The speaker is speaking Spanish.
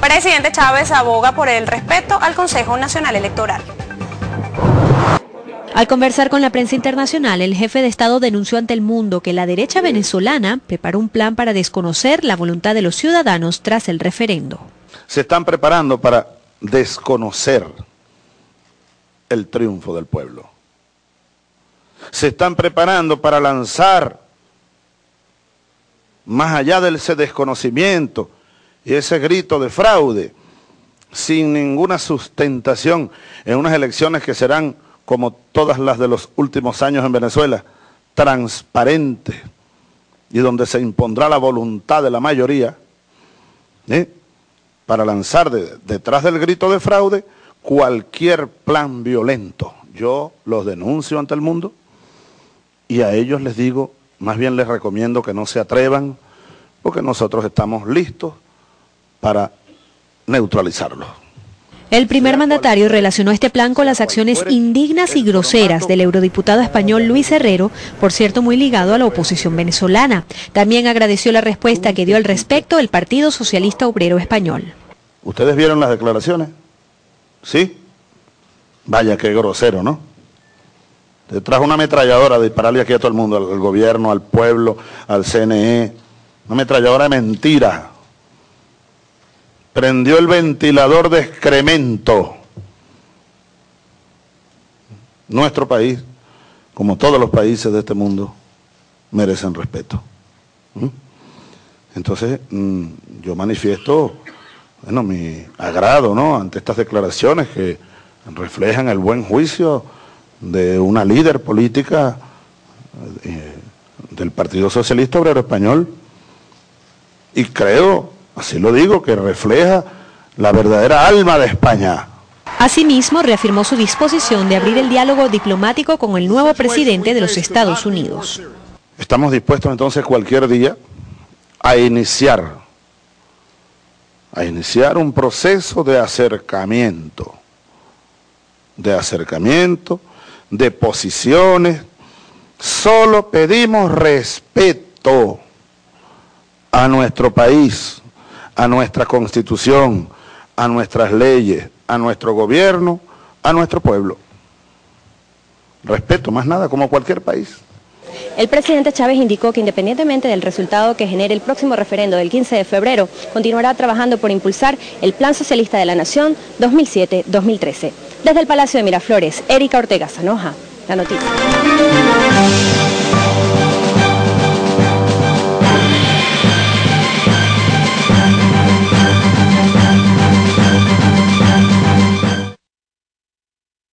Presidente Chávez aboga por el respeto al Consejo Nacional Electoral. Al conversar con la prensa internacional, el jefe de Estado denunció ante el mundo que la derecha venezolana preparó un plan para desconocer la voluntad de los ciudadanos tras el referendo. Se están preparando para desconocer el triunfo del pueblo. Se están preparando para lanzar, más allá de ese desconocimiento y ese grito de fraude, sin ninguna sustentación en unas elecciones que serán como todas las de los últimos años en Venezuela, transparente y donde se impondrá la voluntad de la mayoría, ¿eh? para lanzar detrás del grito de fraude cualquier plan violento. Yo los denuncio ante el mundo y a ellos les digo, más bien les recomiendo que no se atrevan, porque nosotros estamos listos para neutralizarlos. El primer mandatario relacionó este plan con las acciones indignas y groseras del eurodiputado español Luis Herrero, por cierto muy ligado a la oposición venezolana. También agradeció la respuesta que dio al respecto el Partido Socialista Obrero Español. ¿Ustedes vieron las declaraciones? ¿Sí? Vaya, qué grosero, ¿no? Te trajo una ametralladora de dispararle aquí a todo el mundo, al gobierno, al pueblo, al CNE. Una ametralladora de mentiras prendió el ventilador de excremento. Nuestro país, como todos los países de este mundo, merecen respeto. ¿Mm? Entonces, mm, yo manifiesto bueno, mi agrado ¿no? ante estas declaraciones que reflejan el buen juicio de una líder política eh, del Partido Socialista Obrero Español y creo Así lo digo, que refleja la verdadera alma de España. Asimismo, reafirmó su disposición de abrir el diálogo diplomático con el nuevo presidente de los Estados Unidos. Estamos dispuestos entonces cualquier día a iniciar, a iniciar un proceso de acercamiento, de acercamiento, de posiciones. Solo pedimos respeto a nuestro país, a nuestra constitución, a nuestras leyes, a nuestro gobierno, a nuestro pueblo. Respeto, más nada, como cualquier país. El presidente Chávez indicó que independientemente del resultado que genere el próximo referendo del 15 de febrero, continuará trabajando por impulsar el Plan Socialista de la Nación 2007-2013. Desde el Palacio de Miraflores, Erika Ortega Zanoja, la noticia.